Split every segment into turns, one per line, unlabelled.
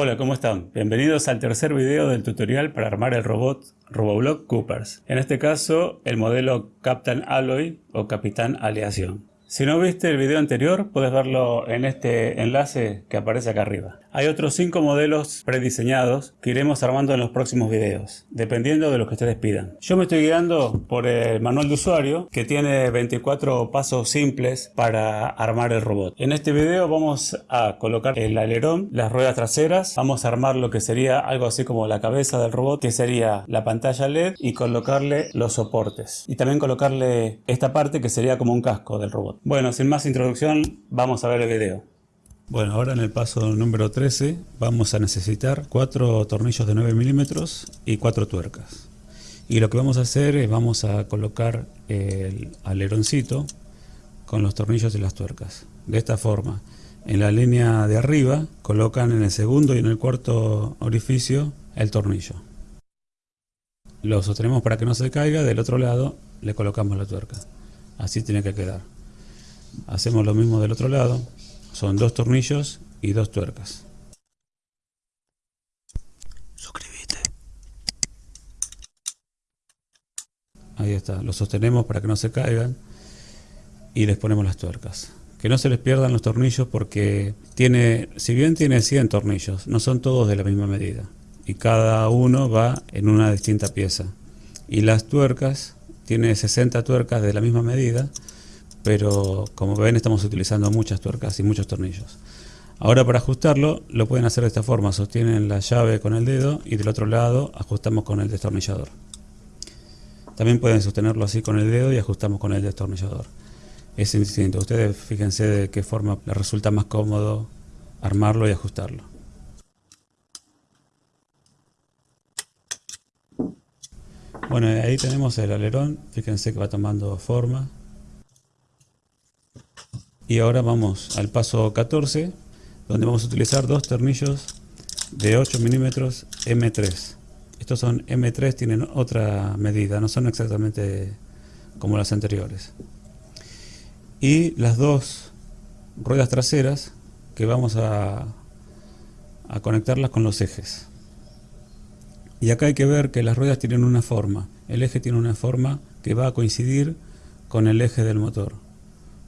Hola, ¿cómo están? Bienvenidos al tercer video del tutorial para armar el robot Roboblock Coopers. En este caso, el modelo Captain Alloy o Capitán Aleación. Si no viste el video anterior, puedes verlo en este enlace que aparece acá arriba. Hay otros 5 modelos prediseñados que iremos armando en los próximos videos, dependiendo de lo que ustedes pidan. Yo me estoy guiando por el manual de usuario que tiene 24 pasos simples para armar el robot. En este video vamos a colocar el alerón, las ruedas traseras, vamos a armar lo que sería algo así como la cabeza del robot, que sería la pantalla LED y colocarle los soportes. Y también colocarle esta parte que sería como un casco del robot. Bueno, sin más introducción, vamos a ver el video. Bueno, ahora en el paso número 13 vamos a necesitar cuatro tornillos de 9 milímetros y cuatro tuercas. Y lo que vamos a hacer es vamos a colocar el aleroncito con los tornillos y las tuercas. De esta forma, en la línea de arriba colocan en el segundo y en el cuarto orificio el tornillo. Lo sostenemos para que no se caiga, del otro lado le colocamos la tuerca. Así tiene que quedar. Hacemos lo mismo del otro lado, son dos tornillos y dos tuercas. Suscríbete. Ahí está, lo sostenemos para que no se caigan y les ponemos las tuercas. Que no se les pierdan los tornillos porque tiene, si bien tiene 100 tornillos, no son todos de la misma medida. Y cada uno va en una distinta pieza. Y las tuercas, tiene 60 tuercas de la misma medida pero como ven estamos utilizando muchas tuercas y muchos tornillos. Ahora para ajustarlo lo pueden hacer de esta forma, sostienen la llave con el dedo y del otro lado ajustamos con el destornillador. También pueden sostenerlo así con el dedo y ajustamos con el destornillador. Es distinto, ustedes fíjense de qué forma les resulta más cómodo armarlo y ajustarlo. Bueno, ahí tenemos el alerón, fíjense que va tomando forma. Y ahora vamos al paso 14, donde vamos a utilizar dos tornillos de 8 milímetros M3. Estos son M3, tienen otra medida, no son exactamente como las anteriores. Y las dos ruedas traseras que vamos a, a conectarlas con los ejes. Y acá hay que ver que las ruedas tienen una forma. El eje tiene una forma que va a coincidir con el eje del motor.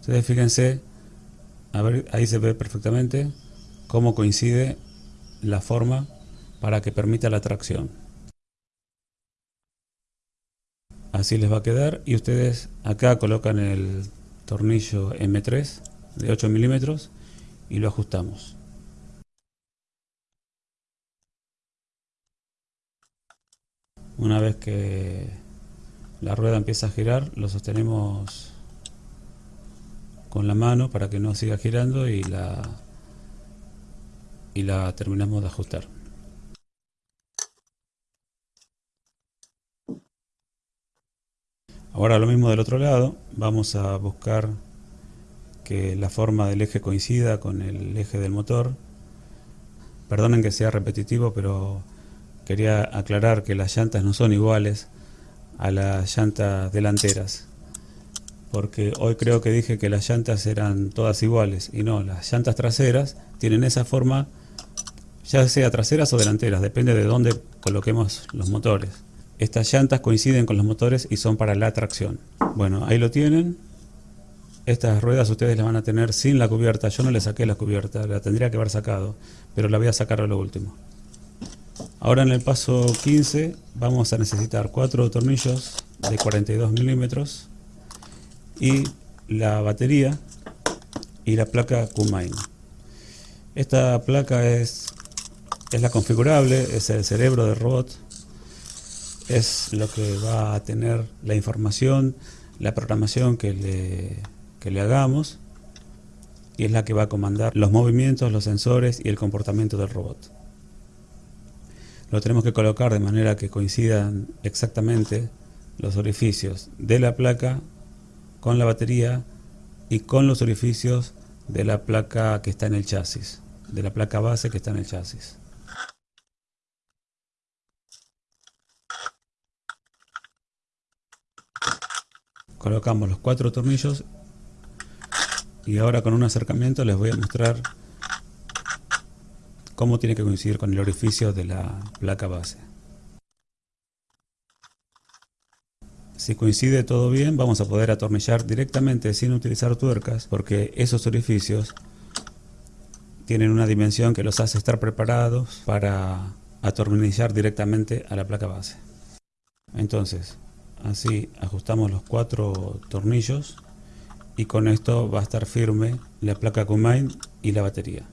Ustedes fíjense a ver, ahí se ve perfectamente cómo coincide la forma para que permita la tracción. Así les va a quedar y ustedes acá colocan el tornillo M3 de 8 milímetros y lo ajustamos. Una vez que la rueda empieza a girar, lo sostenemos con la mano para que no siga girando y la y la terminamos de ajustar. Ahora lo mismo del otro lado vamos a buscar que la forma del eje coincida con el eje del motor. Perdonen que sea repetitivo pero quería aclarar que las llantas no son iguales a las llantas delanteras porque hoy creo que dije que las llantas eran todas iguales y no, las llantas traseras tienen esa forma ya sea traseras o delanteras, depende de dónde coloquemos los motores. Estas llantas coinciden con los motores y son para la tracción. Bueno, ahí lo tienen. Estas ruedas ustedes las van a tener sin la cubierta. Yo no le saqué la cubierta, la tendría que haber sacado, pero la voy a sacar a lo último. Ahora en el paso 15 vamos a necesitar cuatro tornillos de 42 milímetros y la batería y la placa Kumain. Esta placa es, es la configurable, es el cerebro del robot, es lo que va a tener la información, la programación que le, que le hagamos y es la que va a comandar los movimientos, los sensores y el comportamiento del robot. Lo tenemos que colocar de manera que coincidan exactamente los orificios de la placa con la batería y con los orificios de la placa que está en el chasis, de la placa base que está en el chasis. Colocamos los cuatro tornillos y ahora con un acercamiento les voy a mostrar cómo tiene que coincidir con el orificio de la placa base. Si coincide todo bien, vamos a poder atornillar directamente sin utilizar tuercas, porque esos orificios tienen una dimensión que los hace estar preparados para atornillar directamente a la placa base. Entonces, así ajustamos los cuatro tornillos y con esto va a estar firme la placa Combine y la batería.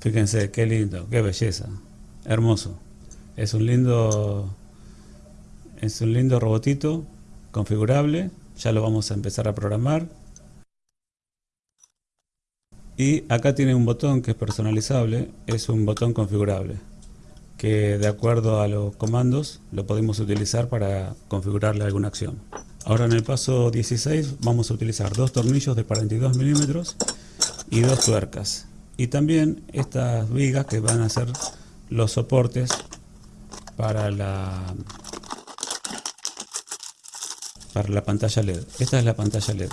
Fíjense qué lindo, qué belleza, hermoso. Es un lindo, es un lindo robotito configurable. Ya lo vamos a empezar a programar. Y acá tiene un botón que es personalizable, es un botón configurable que de acuerdo a los comandos lo podemos utilizar para configurarle alguna acción. Ahora en el paso 16 vamos a utilizar dos tornillos de 42 milímetros y dos tuercas y también estas vigas que van a ser los soportes para la para la pantalla LED. Esta es la pantalla LED.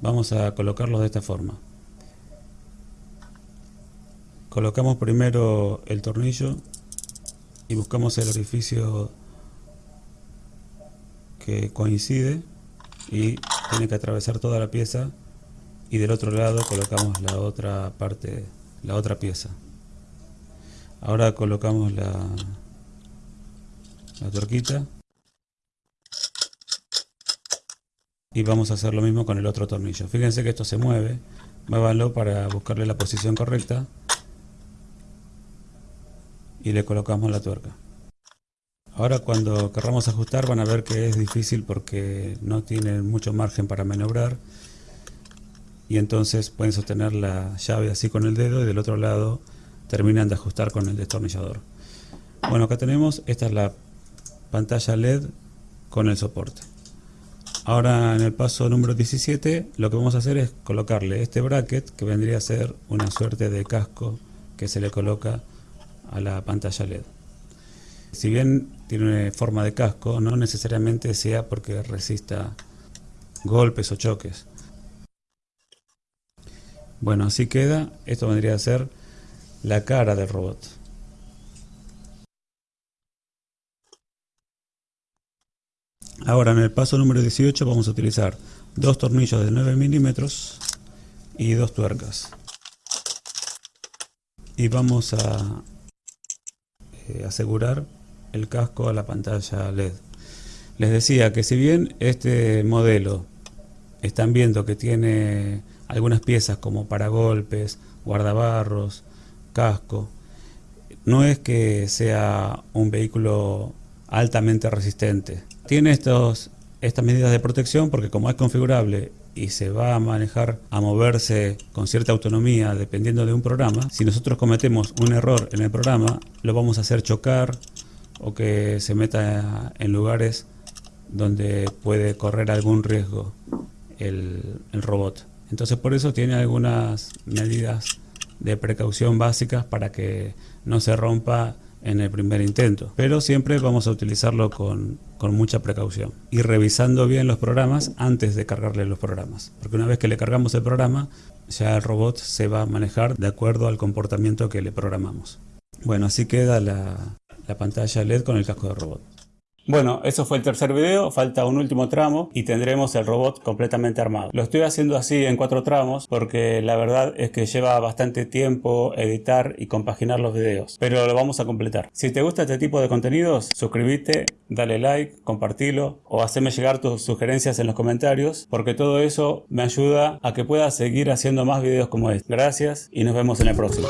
Vamos a colocarlos de esta forma. Colocamos primero el tornillo y buscamos el orificio que coincide y tiene que atravesar toda la pieza y del otro lado colocamos la otra parte, la otra pieza. Ahora colocamos la, la torquita y vamos a hacer lo mismo con el otro tornillo. Fíjense que esto se mueve, muévanlo para buscarle la posición correcta y le colocamos la tuerca. Ahora cuando querramos ajustar van a ver que es difícil porque no tiene mucho margen para maniobrar y entonces pueden sostener la llave así con el dedo y del otro lado terminan de ajustar con el destornillador. Bueno, acá tenemos, esta es la pantalla LED con el soporte. Ahora en el paso número 17 lo que vamos a hacer es colocarle este bracket que vendría a ser una suerte de casco que se le coloca a la pantalla LED. Si bien tiene forma de casco, no necesariamente sea porque resista golpes o choques. Bueno, así queda. Esto vendría a ser la cara del robot. Ahora en el paso número 18 vamos a utilizar dos tornillos de 9 milímetros y dos tuercas. Y vamos a eh, asegurar el casco a la pantalla LED. Les decía que si bien este modelo están viendo que tiene algunas piezas como paragolpes, guardabarros, casco. No es que sea un vehículo altamente resistente. Tiene estos, estas medidas de protección porque como es configurable y se va a manejar, a moverse con cierta autonomía dependiendo de un programa, si nosotros cometemos un error en el programa, lo vamos a hacer chocar o que se meta en lugares donde puede correr algún riesgo el, el robot. Entonces por eso tiene algunas medidas de precaución básicas para que no se rompa en el primer intento. Pero siempre vamos a utilizarlo con, con, mucha precaución. Y revisando bien los programas antes de cargarle los programas. Porque una vez que le cargamos el programa, ya el robot se va a manejar de acuerdo al comportamiento que le programamos. Bueno, así queda la, la pantalla LED con el casco de robot. Bueno, eso fue el tercer video, falta un último tramo y tendremos el robot completamente armado. Lo estoy haciendo así en cuatro tramos porque la verdad es que lleva bastante tiempo editar y compaginar los videos, pero lo vamos a completar. Si te gusta este tipo de contenidos, suscríbete, dale like, compartilo o haceme llegar tus sugerencias en los comentarios porque todo eso me ayuda a que pueda seguir haciendo más videos como este. Gracias y nos vemos en el próximo.